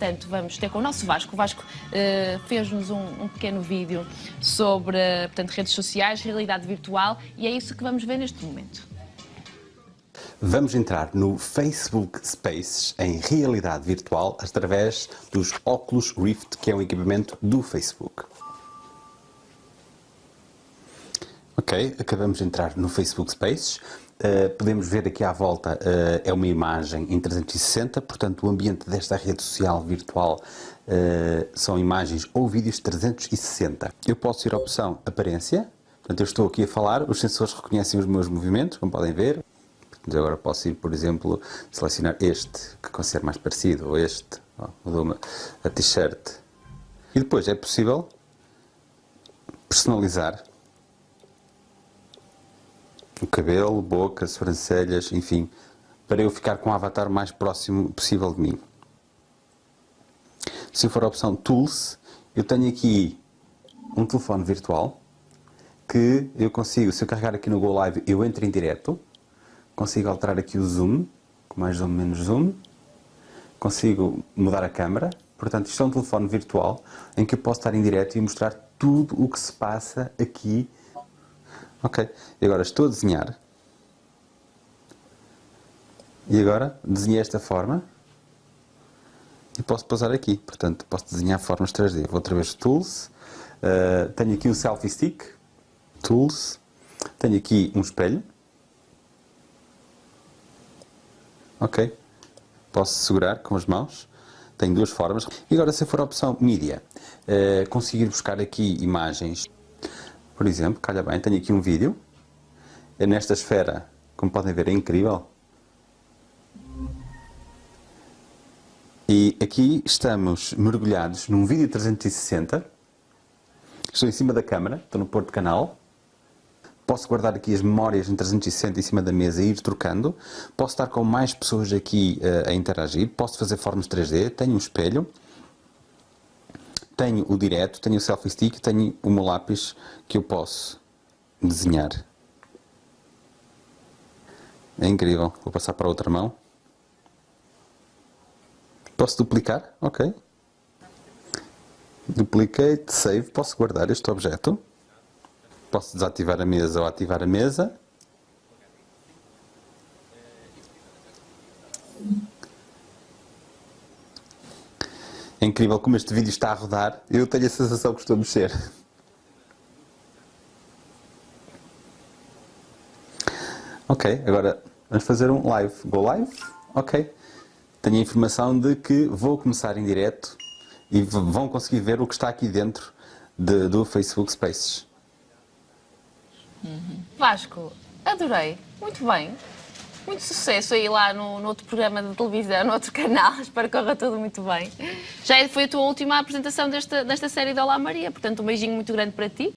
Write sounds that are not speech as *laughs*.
portanto, vamos ter com o nosso Vasco. O Vasco uh, fez-nos um, um, pequeno vídeo sobre portanto, redes sociais, realidade virtual, e é isso que vamos ver neste momento. Vamos entrar no Facebook Spaces em realidade virtual através dos Oculus Rift, que é um equipamento do Facebook. Ok, acabamos de entrar no Facebook Spaces. Uh, podemos ver aqui à volta, uh, é uma imagem em 360, portanto o ambiente desta rede social virtual uh, são imagens ou vídeos 360. Eu posso ir à opção Aparência, portanto eu estou aqui a falar, os sensores reconhecem os meus movimentos, como podem ver. Portanto, agora posso ir, por exemplo, selecionar este, que considero mais parecido, ou este, oh, a t-shirt. E depois é possível personalizar o cabelo, boca, sobrancelhas, enfim, para eu ficar com o avatar mais próximo possível de mim. Se for a opção Tools, eu tenho aqui um telefone virtual que eu consigo, se eu carregar aqui no Go Live, eu entro em direto, consigo alterar aqui o zoom, com mais zoom, menos zoom, consigo mudar a câmera, portanto isto é um telefone virtual em que eu posso estar em direto e mostrar tudo o que se passa aqui Ok, e agora estou a desenhar. E agora desenhei esta forma. E posso pousar aqui, portanto posso desenhar formas 3D. Vou outra vez Tools, uh, tenho aqui um Selfie Stick, Tools, tenho aqui um espelho. Ok, posso segurar com as mãos, tenho duas formas. E agora se for a opção Media, uh, conseguir buscar aqui imagens por exemplo, calha bem, tenho aqui um vídeo. É nesta esfera, como podem ver, é incrível. E aqui estamos mergulhados num vídeo 360. Estou em cima da câmara, estou no porto canal. Posso guardar aqui as memórias em 360 em cima da mesa e ir trocando. Posso estar com mais pessoas aqui uh, a interagir. Posso fazer formas 3D. Tenho um espelho tenho o direto, tenho o selfie stick, tenho o meu lápis que eu posso desenhar. É incrível. Vou passar para a outra mão. Posso duplicar? Ok. Duplicate, save. Posso guardar este objeto. Posso desativar a mesa ou ativar a mesa. É incrível como este vídeo está a rodar. Eu tenho a sensação que estou a mexer. Ok, agora vamos fazer um live. Go live? Ok. Tenho a informação de que vou começar em direto e vão conseguir ver o que está aqui dentro de, do Facebook Spaces. Uhum. Vasco, adorei. Muito bem muito sucesso aí lá no, no, outro programa de televisão, no outro canal. *laughs* Espero que corra tudo muito bem. Já foi a tua última apresentação desta, desta série de Olá Maria, portanto um beijinho muito grande para ti.